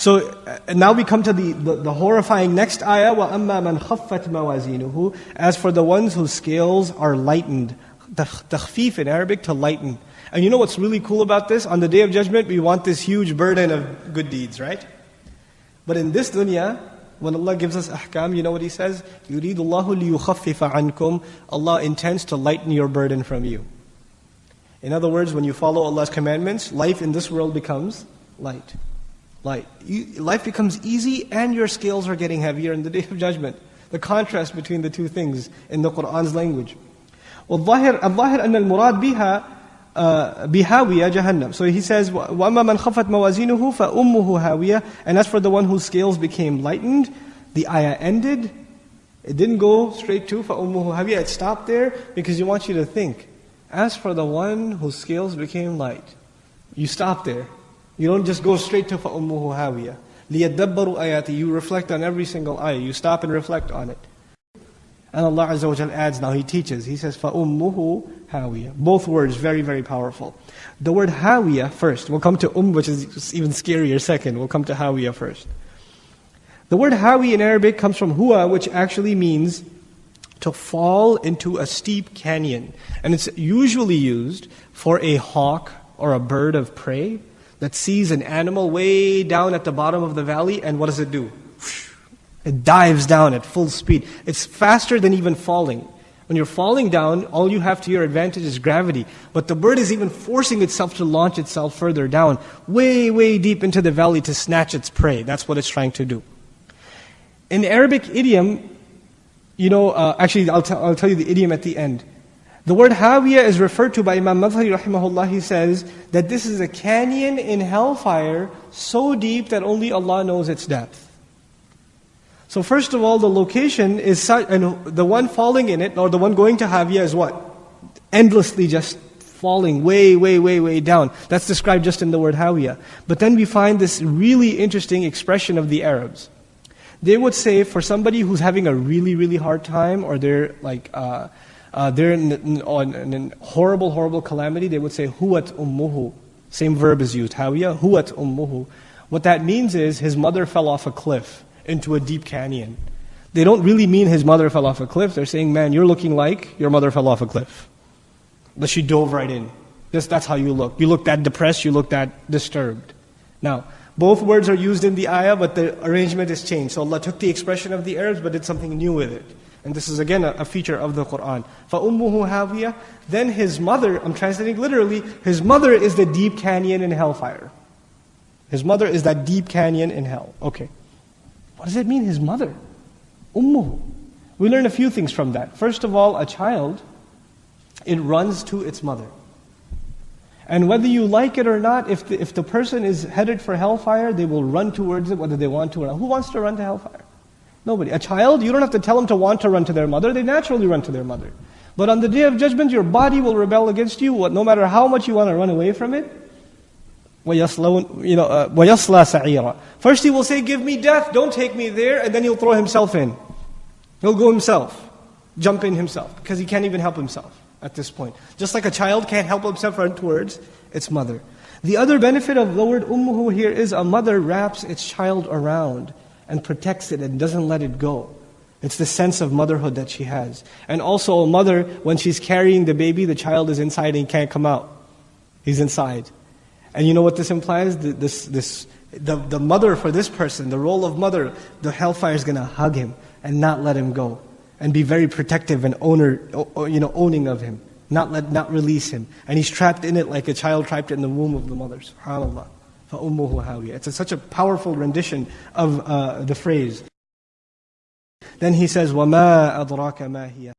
So uh, now we come to the, the, the horrifying next ayah, وَأَمَّا مَنْ خَفَّتْ مَوَازِينُهُ As for the ones whose scales are lightened. Takhfif in Arabic, to lighten. And you know what's really cool about this? On the Day of Judgment, we want this huge burden of good deeds, right? But in this dunya, when Allah gives us ahkam, you know what He says? يُرِيدُ اللَّهُ لِيُخَفِّفَ عَنْكُمْ Allah intends to lighten your burden from you. In other words, when you follow Allah's commandments, life in this world becomes light. Light. life becomes easy and your scales are getting heavier in the Day of Judgment. The contrast between the two things in the Qur'an's language. والظاهر الظاهر أن المراد بها بهاوية جهنم. So he says, وَأَمَّا مَنْ خَفَتْ مَوَازِينُهُ فَأُمُّهُ هَاوِيَةٌ And as for the one whose scales became lightened, the ayah ended. It didn't go straight to فَأُمُّهُ هَاوِيَةٌ It stopped there because he wants you to think. As for the one whose scales became light, you stop there. You don't just go straight to فَأُمُّهُ هَاوِيَةٌ لِيَدَّبَّرُوا آيَاتِ You reflect on every single ayah. You stop and reflect on it. And Allah Azza wa adds now, He teaches. He says, فَأُمُّهُ هَاوِيَةٌ Both words very, very powerful. The word هَاوِيَةٌ first. We'll come to um, which is even scarier second. We'll come to هَاوِيَةٌ first. The word hawi in Arabic comes from huwa, which actually means to fall into a steep canyon. And it's usually used for a hawk or a bird of prey that sees an animal way down at the bottom of the valley, and what does it do? It dives down at full speed. It's faster than even falling. When you're falling down, all you have to your advantage is gravity. But the bird is even forcing itself to launch itself further down, way, way deep into the valley to snatch its prey. That's what it's trying to do. In Arabic idiom, you know, uh, actually, I'll, t- I'll tell you the idiom at the end. The word Hawiya is referred to by Imam Madhari rahimahullah. He says that this is a canyon in hellfire so deep that only Allah knows its depth. So first of all, the location is such, and the one falling in it, or the one going to Hawiya is what? Endlessly just falling way, way, way, way down. That's described just in the word Hawiya. But then we find this really interesting expression of the Arabs. They would say for somebody who's having a really, really hard time, or they're like, uh, uh, they're in, in, in, horrible, horrible calamity, they would say, Huwat ummuhu. Same verb is used, Hawiya, Huwat ummuhu. What that means is his mother fell off a cliff into a deep canyon. They don't really mean his mother fell off a cliff. They're saying, man, you're looking like your mother fell off a cliff. But she dove right in. That's how you look. You look that depressed, you look that disturbed. Now, both words are used in the ayah, but the arrangement is changed. So Allah took the expression of the Arabs, but did something new with it. And this is again a, a feature of the Quran. فَأُمُّهُ هَاوِيَةٌ Then his mother, I'm translating literally, his mother is the deep canyon in hellfire. His mother is that deep canyon in hell. Okay. What does it mean, his mother? Ummuhu. We learn a few things from that. First of all, a child, it runs to its mother. And whether you like it or not, if the, if the person is headed for hellfire, they will run towards it whether they want to or not. Who wants to run to hellfire? Nobody. A child, you don't have to tell them to want to run to their mother, they naturally run to their mother. But on the day of judgment, your body will rebel against you, no matter how much you want to run away from it. وَيَصْلَى you know, uh, سَعِيرًا First he will say, give me death, don't take me there, and then he'll throw himself in. He'll go himself, jump in himself, because he can't even help himself at this point. Just like a child can't help himself run towards its mother. The other benefit of the word ummuhu here is a mother wraps its child around and protects it and doesn't let it go. It's the sense of motherhood that she has. And also a mother, when she's carrying the baby, the child is inside and can't come out. He's inside. And you know what this implies? This, this, the, the mother for this person, the role of mother, the hellfire is going to hug him and not let him go. And be very protective and owner, you know, owning of him. Not, let, not release him. And he's trapped in it like a child trapped in the womb of the mother. SubhanAllah. فَأُمُّهُ هَاوِيَةٌ It's a, such a powerful rendition of uh, the phrase. Then he says, وَمَا أَدْرَاكَ مَا هِيَ